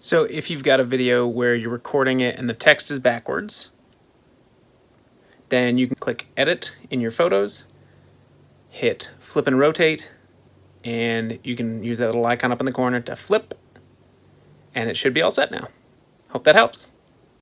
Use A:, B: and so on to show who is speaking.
A: So if you've got a video where you're recording it and the text is backwards, then you can click Edit in your photos, hit Flip and Rotate, and you can use that little icon up in the corner to flip, and it should be all set now. Hope that helps.